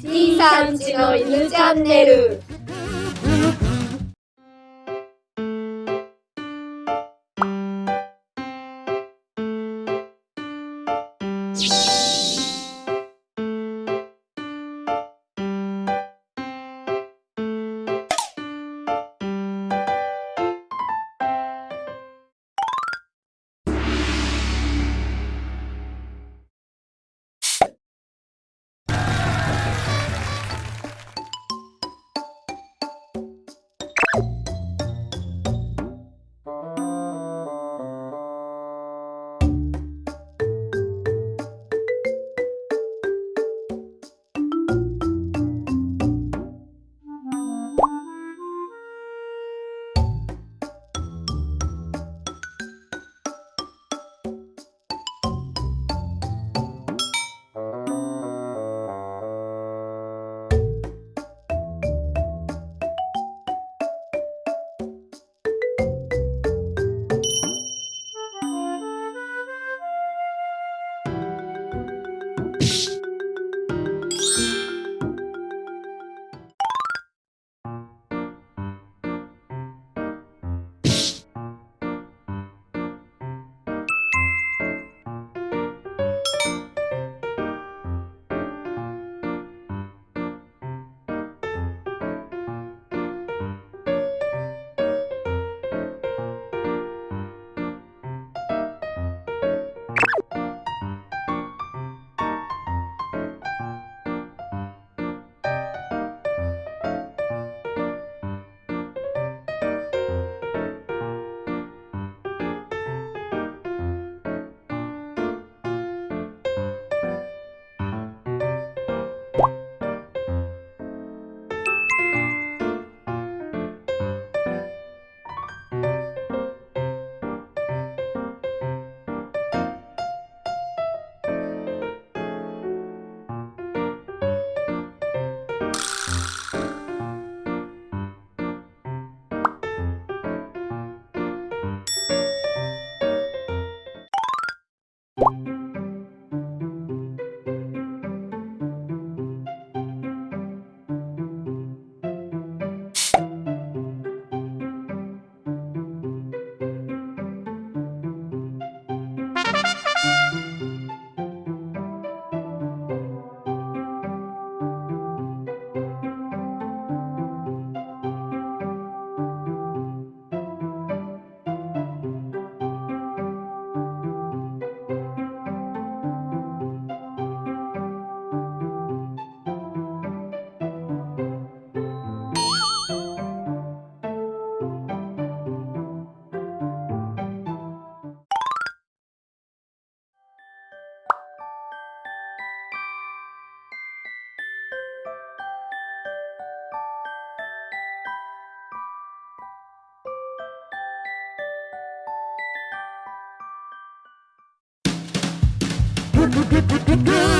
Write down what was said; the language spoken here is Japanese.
C さんちの犬チャンネル。good, good, good, good, good.